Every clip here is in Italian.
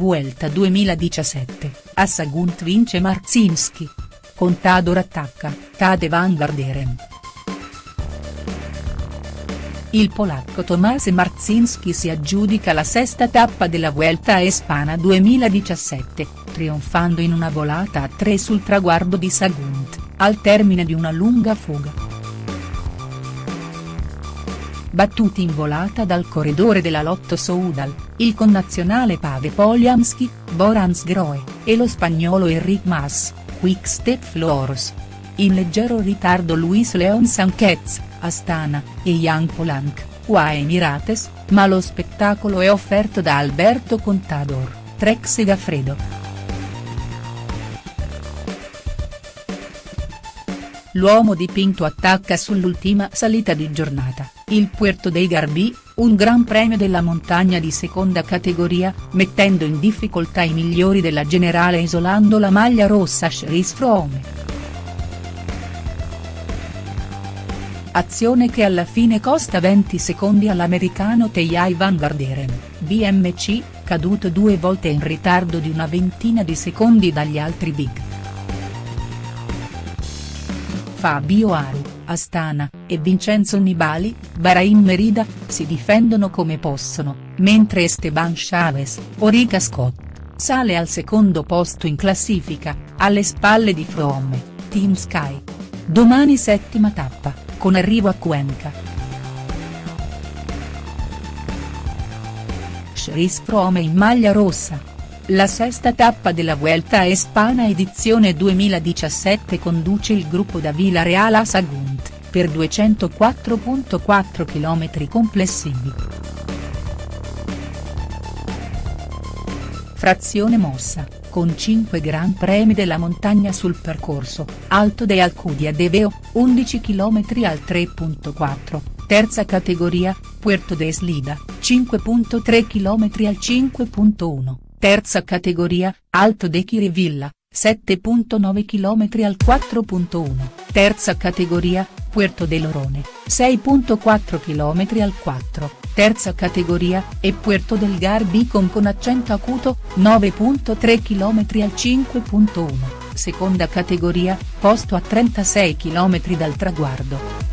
Vuelta 2017, a Sagunt vince Marzinski. Contador attacca, cade Van Garderen. Il polacco Tomasz Marzinski si aggiudica la sesta tappa della Vuelta a Espana 2017, trionfando in una volata a tre sul traguardo di Sagunt, al termine di una lunga fuga battuti in volata dal corridore della Lotto Soudal, il connazionale Pave Polianski, Borans Groe, e lo spagnolo Enric Mas, Quick Step Floors. In leggero ritardo Luis Leon Sanchez, Astana, e Jan Polanc, UAE Emirates, ma lo spettacolo è offerto da Alberto Contador, Trek Segafredo. L'uomo dipinto attacca sull'ultima salita di giornata, il Puerto dei Garbi, un gran premio della montagna di seconda categoria, mettendo in difficoltà i migliori della generale isolando la maglia rossa Cherise Froome. Azione che alla fine costa 20 secondi all'americano Tejai Van Garderen, BMC, caduto due volte in ritardo di una ventina di secondi dagli altri big. Fabio Aru, Astana, e Vincenzo Nibali, Bahrain Merida, si difendono come possono, mentre Esteban Chavez, Orica Scott, sale al secondo posto in classifica, alle spalle di Froome, Team Sky. Domani settima tappa, con arrivo a Cuenca. Chris Froome in maglia rossa, la sesta tappa della Vuelta a Espana edizione 2017 conduce il gruppo da Vila Real a Sagunt, per 204.4 km complessivi. Frazione mossa, con 5 Gran Premi della montagna sul percorso, Alto de Alcudia de Veo, 11 km al 3.4, terza categoria, Puerto de Slida, 5.3 km al 5.1. Terza categoria, Alto de Chirivilla, 7.9 km al 4.1, terza categoria, Puerto de Lorone, 6.4 km al 4, terza categoria, e Puerto del Garbicon con accento acuto, 9.3 km al 5.1, seconda categoria, posto a 36 km dal traguardo.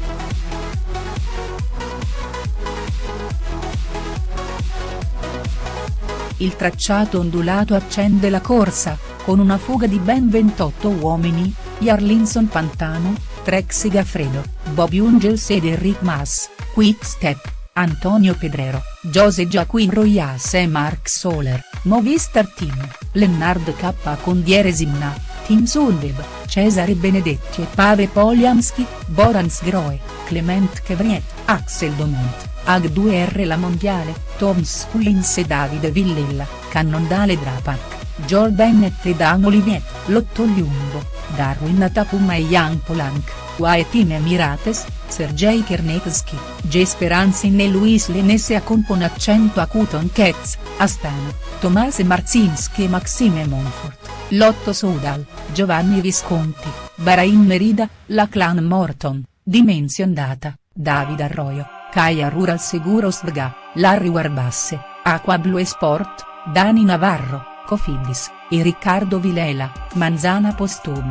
Il tracciato ondulato accende la corsa, con una fuga di ben 28 uomini, Jarlinson Pantano, Trek Segafredo, Bob Jungels ed Enric Mas, Quick Step, Antonio Pedrero, Jose Joaquin Royas e Mark Soler, Movistar Team, Lennard K con Dieresimna, Team Sunweb, Cesare Benedetti e Pave Polianski, Borans Groe, Clement Chevriet, Axel Domont. Ag2R La Mondiale, Tom Squins e Davide Villella, Cannondale Drapac, Joel Bennett e Dan Olivier, Lotto Lungo, Darwin Atapuma e Jan Polanc, Wae Team Emirates, Sergei Kernetsky, J. Speranzin e Luis Lenese con accento acuto in Ketz, Astana, Tomase Marzinski e Maxime Monfort, Lotto Soudal, Giovanni Visconti, Bahrain Merida, la Clan Morton, Dimension Data, David Arroyo. Caia Rural Seguros Vga, Larry Warbasse, Aqua Blue Sport, Dani Navarro, Cofidis, e Riccardo Vilela, Manzana Postum.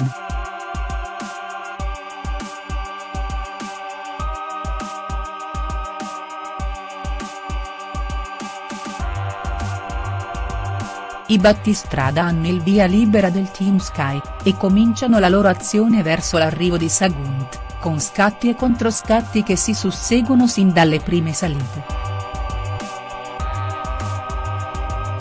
I battistrada hanno il via libera del Team Sky, e cominciano la loro azione verso l'arrivo di Sagunt con scatti e controscatti che si susseguono sin dalle prime salite.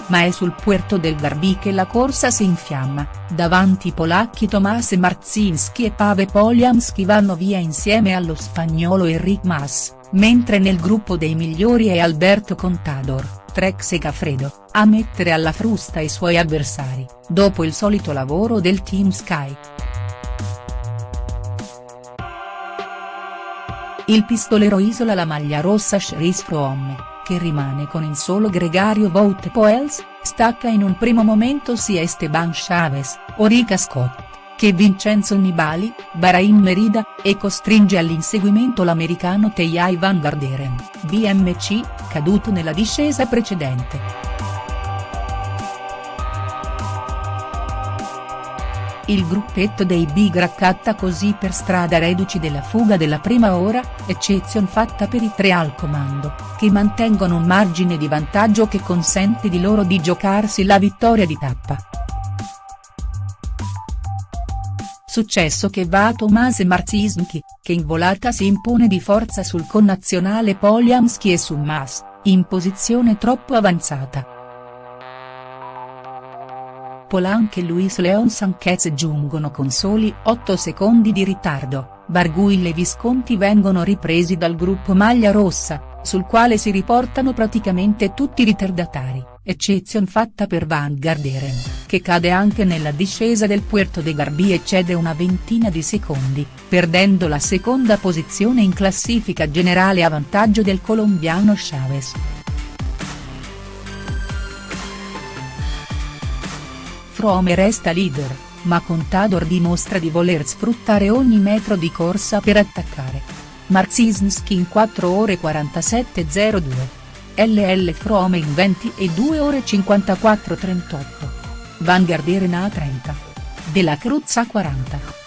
Ma è sul Puerto del Garbi che la corsa si infiamma, davanti i polacchi Tomasz Marzinski e Pave Polianski vanno via insieme allo spagnolo Enric Mas, mentre nel gruppo dei migliori è Alberto Contador, Trek Segafredo, a mettere alla frusta i suoi avversari, dopo il solito lavoro del Team Sky. Il pistolero isola la maglia rossa Chris Froome, che rimane con il solo gregario Wout Poels, stacca in un primo momento sia Esteban Chavez, Orica Scott, che Vincenzo Nibali, Bahrain Merida, e costringe all'inseguimento l'americano Tejai Van Garderen, BMC, caduto nella discesa precedente. Il gruppetto dei Big raccatta così per strada reduci della fuga della prima ora, eccezion fatta per i tre al comando, che mantengono un margine di vantaggio che consente di loro di giocarsi la vittoria di tappa. Successo che va a Tomasz Marcinski, che in volata si impone di forza sul connazionale Polianski e su Mas, in posizione troppo avanzata. Polanco e Luis Leon Sanchez giungono con soli 8 secondi di ritardo, Barguil e Visconti vengono ripresi dal gruppo maglia rossa, sul quale si riportano praticamente tutti i ritardatari, eccezion fatta per Van Garderen, che cade anche nella discesa del Puerto de Garbi e cede una ventina di secondi, perdendo la seconda posizione in classifica generale a vantaggio del colombiano Chavez. Frome resta leader, ma Contador dimostra di voler sfruttare ogni metro di corsa per attaccare. Marcinski in 4 ore 47.02. LL Frome in 20 e 2 ore 54.38. Van Garderen a 30. Della Cruz a 40.